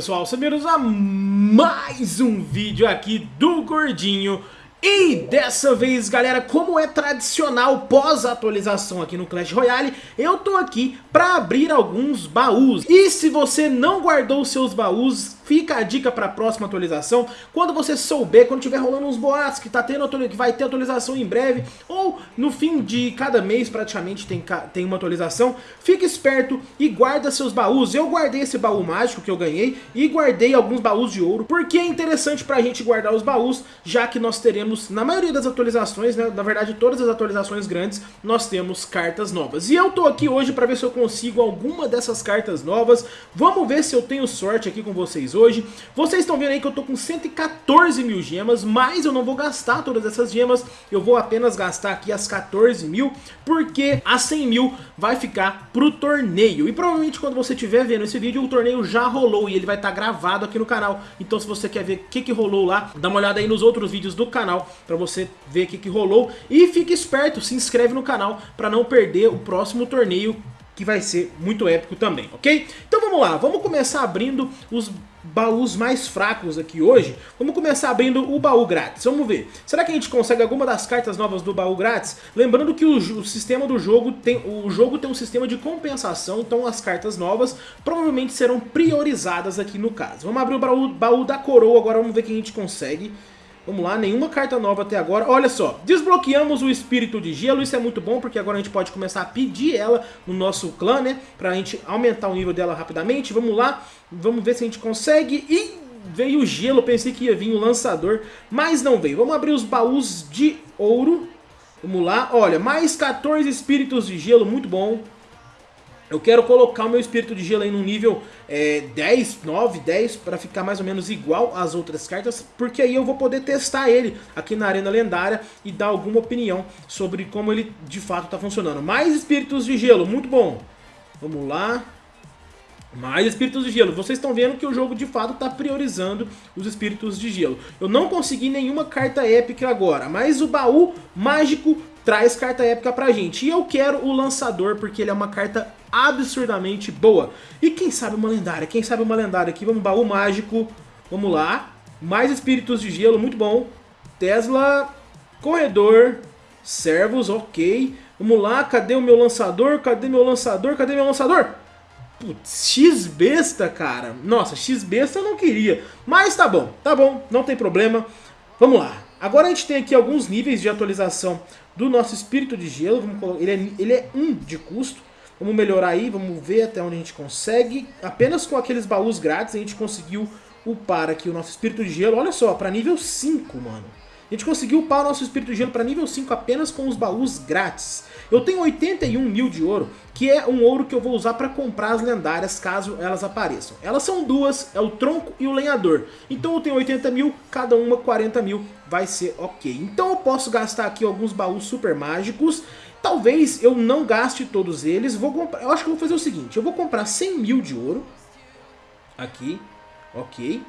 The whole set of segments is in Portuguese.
pessoal, sejam a mais um vídeo aqui do Gordinho e dessa vez, galera, como é tradicional pós-atualização aqui no Clash Royale, eu tô aqui pra abrir alguns baús. E se você não guardou seus baús, fica a dica pra próxima atualização. Quando você souber, quando tiver rolando uns boatos que, tá tendo, que vai ter atualização em breve, ou no fim de cada mês praticamente tem, tem uma atualização, fique esperto e guarda seus baús. Eu guardei esse baú mágico que eu ganhei e guardei alguns baús de ouro, porque é interessante pra gente guardar os baús, já que nós teremos na maioria das atualizações, né, na verdade todas as atualizações grandes, nós temos cartas novas. E eu tô aqui hoje para ver se eu consigo alguma dessas cartas novas. Vamos ver se eu tenho sorte aqui com vocês hoje. Vocês estão vendo aí que eu tô com 114 mil gemas, mas eu não vou gastar todas essas gemas. Eu vou apenas gastar aqui as 14 mil, porque as 100 mil vai ficar pro torneio. E provavelmente quando você estiver vendo esse vídeo, o torneio já rolou e ele vai estar tá gravado aqui no canal. Então se você quer ver o que, que rolou lá, dá uma olhada aí nos outros vídeos do canal canal para você ver o que, que rolou. E fique esperto, se inscreve no canal para não perder o próximo torneio que vai ser muito épico também, ok? Então vamos lá, vamos começar abrindo os baús mais fracos aqui hoje. Vamos começar abrindo o baú grátis, vamos ver. Será que a gente consegue alguma das cartas novas do baú grátis? Lembrando que o, o, sistema do jogo tem, o jogo tem um sistema de compensação, então as cartas novas provavelmente serão priorizadas aqui no caso. Vamos abrir o baú, baú da coroa agora, vamos ver quem a gente consegue. Vamos lá, nenhuma carta nova até agora. Olha só, desbloqueamos o Espírito de Gelo, isso é muito bom, porque agora a gente pode começar a pedir ela no nosso clã, né? Pra gente aumentar o nível dela rapidamente. Vamos lá, vamos ver se a gente consegue. E veio o gelo, pensei que ia vir o lançador, mas não veio. Vamos abrir os baús de ouro. Vamos lá, olha, mais 14 Espíritos de Gelo, muito bom. Eu quero colocar o meu espírito de gelo aí no nível é, 10, 9, 10 para ficar mais ou menos igual às outras cartas, porque aí eu vou poder testar ele aqui na Arena Lendária e dar alguma opinião sobre como ele de fato está funcionando. Mais espíritos de gelo, muito bom. Vamos lá. Mais espíritos de gelo. Vocês estão vendo que o jogo de fato está priorizando os espíritos de gelo. Eu não consegui nenhuma carta épica agora, mas o baú mágico traz carta épica pra gente. E eu quero o lançador porque ele é uma carta absurdamente boa. E quem sabe uma lendária? Quem sabe uma lendária aqui? Vamos, baú mágico. Vamos lá. Mais espíritos de gelo, muito bom. Tesla, corredor, servos, ok. Vamos lá, cadê o meu lançador? Cadê meu lançador? Cadê meu lançador? Putz, X-besta, cara. Nossa, X-besta eu não queria. Mas tá bom, tá bom, não tem problema. Vamos lá. Agora a gente tem aqui alguns níveis de atualização do nosso espírito de gelo. Ele, é, ele é 1 um de custo. Vamos melhorar aí, vamos ver até onde a gente consegue. Apenas com aqueles baús grátis a gente conseguiu upar aqui o nosso espírito de gelo. Olha só, para nível 5, mano. A gente conseguiu upar o nosso espírito de gelo para nível 5 apenas com os baús grátis. Eu tenho 81 mil de ouro, que é um ouro que eu vou usar para comprar as lendárias caso elas apareçam. Elas são duas, é o tronco e o lenhador. Então eu tenho 80 mil, cada uma 40 mil, vai ser ok. Então eu posso gastar aqui alguns baús super mágicos Talvez eu não gaste todos eles, vou comprar, eu acho que eu vou fazer o seguinte, eu vou comprar 100 mil de ouro, aqui, ok,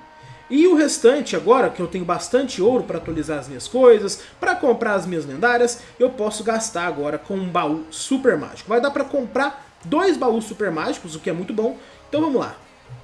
e o restante agora, que eu tenho bastante ouro para atualizar as minhas coisas, para comprar as minhas lendárias, eu posso gastar agora com um baú super mágico. Vai dar para comprar dois baús super mágicos, o que é muito bom, então vamos lá.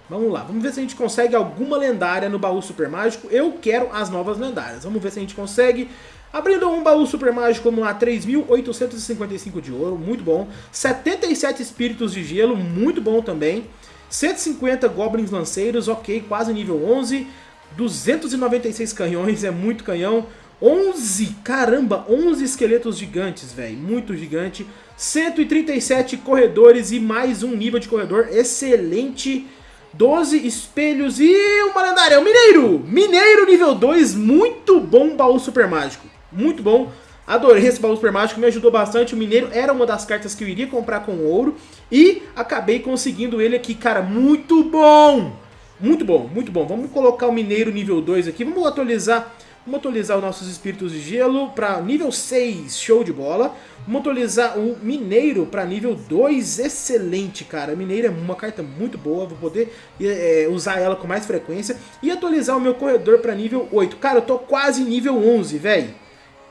Vamos lá, vamos ver se a gente consegue alguma lendária no baú super mágico. Eu quero as novas lendárias. Vamos ver se a gente consegue. Abrindo um baú super mágico, vamos lá, 3.855 de ouro, muito bom. 77 espíritos de gelo, muito bom também. 150 goblins lanceiros, ok, quase nível 11. 296 canhões, é muito canhão. 11, caramba, 11 esqueletos gigantes, velho, muito gigante. 137 corredores e mais um nível de corredor, excelente. 12 espelhos e uma lendária, o Mineiro! Mineiro nível 2, muito bom baú super mágico. Muito bom. Adorei esse baú super mágico, me ajudou bastante. O Mineiro era uma das cartas que eu iria comprar com ouro. E acabei conseguindo ele aqui, cara, muito bom! Muito bom, muito bom. Vamos colocar o Mineiro nível 2 aqui. Vamos atualizar Vamos atualizar os nossos espíritos de gelo para nível 6, show de bola. Vamos atualizar o Mineiro para nível 2, excelente, cara. Mineiro é uma carta muito boa, vou poder é, usar ela com mais frequência. E atualizar o meu Corredor para nível 8. Cara, eu tô quase nível 11, velho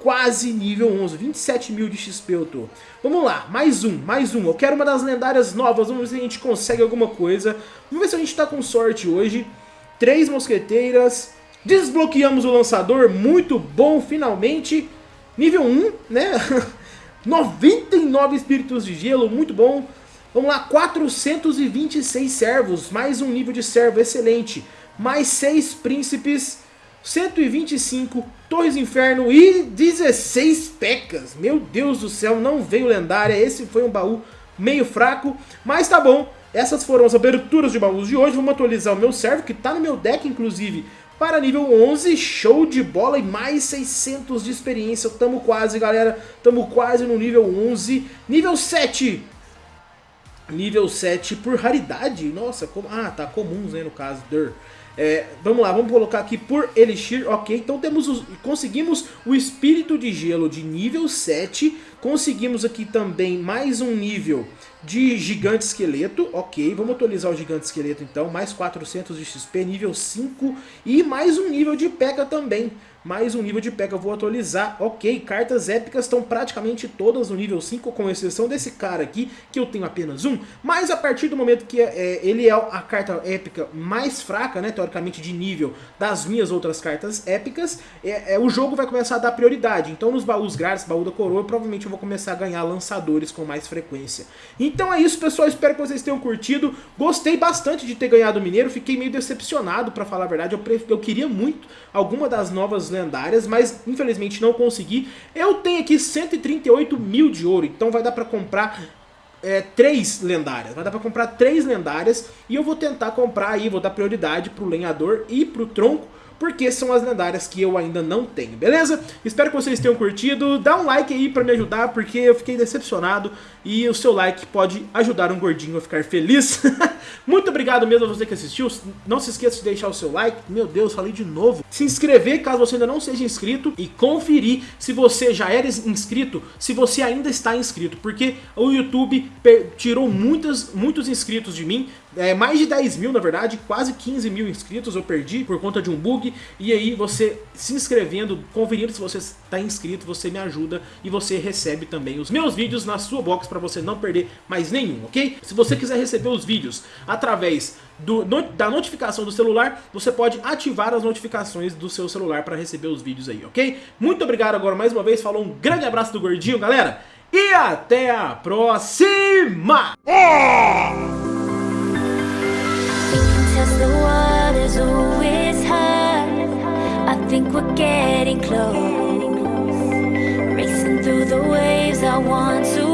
quase nível 11, 27 mil de XP eu tô. Vamos lá, mais um, mais um. Eu quero uma das lendárias novas, vamos ver se a gente consegue alguma coisa. Vamos ver se a gente tá com sorte hoje. três mosqueteiras, desbloqueamos o lançador, muito bom, finalmente. Nível 1, né? 99 espíritos de gelo, muito bom. Vamos lá, 426 servos, mais um nível de servo excelente. Mais 6 príncipes, 125 Torres Inferno e 16 pecas. Meu Deus do céu, não veio lendária. Esse foi um baú meio fraco, mas tá bom. Essas foram as aberturas de baús de hoje. Vamos atualizar o meu servo, que tá no meu deck, inclusive, para nível 11. Show de bola e mais 600 de experiência. Tamo quase, galera. Tamo quase no nível 11. Nível 7. Nível 7 por raridade. Nossa, como... ah, tá, comuns, né, no caso. Der. É, vamos lá, vamos colocar aqui por Elixir, ok. Então temos os, conseguimos o Espírito de Gelo de nível 7. Conseguimos aqui também mais um nível de Gigante Esqueleto, ok. Vamos atualizar o Gigante Esqueleto então. Mais 400 de XP, nível 5. E mais um nível de P.E.K.K.A também mais um nível de P.E.K.K.A vou atualizar. Ok, cartas épicas estão praticamente todas no nível 5, com exceção desse cara aqui, que eu tenho apenas um. Mas a partir do momento que é, ele é a carta épica mais fraca, né, teoricamente de nível, das minhas outras cartas épicas, é, é, o jogo vai começar a dar prioridade. Então nos baús grátis, baú da coroa, provavelmente eu vou começar a ganhar lançadores com mais frequência. Então é isso, pessoal. Espero que vocês tenham curtido. Gostei bastante de ter ganhado o Mineiro. Fiquei meio decepcionado, pra falar a verdade. Eu, eu queria muito alguma das novas lendárias, mas infelizmente não consegui. Eu tenho aqui 138 mil de ouro, então vai dar pra comprar é, três lendárias. Vai dar pra comprar três lendárias e eu vou tentar comprar aí, vou dar prioridade pro lenhador e pro tronco porque são as lendárias que eu ainda não tenho, beleza? Espero que vocês tenham curtido, dá um like aí pra me ajudar, porque eu fiquei decepcionado e o seu like pode ajudar um gordinho a ficar feliz. Muito obrigado mesmo a você que assistiu, não se esqueça de deixar o seu like, meu Deus, falei de novo. Se inscrever caso você ainda não seja inscrito e conferir se você já era inscrito, se você ainda está inscrito, porque o YouTube tirou muitas, muitos inscritos de mim, é, mais de 10 mil na verdade, quase 15 mil inscritos eu perdi por conta de um bug. E aí você se inscrevendo, conferindo se você está inscrito, você me ajuda e você recebe também os meus vídeos na sua box para você não perder mais nenhum, ok? Se você quiser receber os vídeos através do, no, da notificação do celular, você pode ativar as notificações do seu celular para receber os vídeos aí, ok? Muito obrigado agora mais uma vez, falou um grande abraço do Gordinho, galera! E até a próxima! É! Getting close. Racing through the waves I want to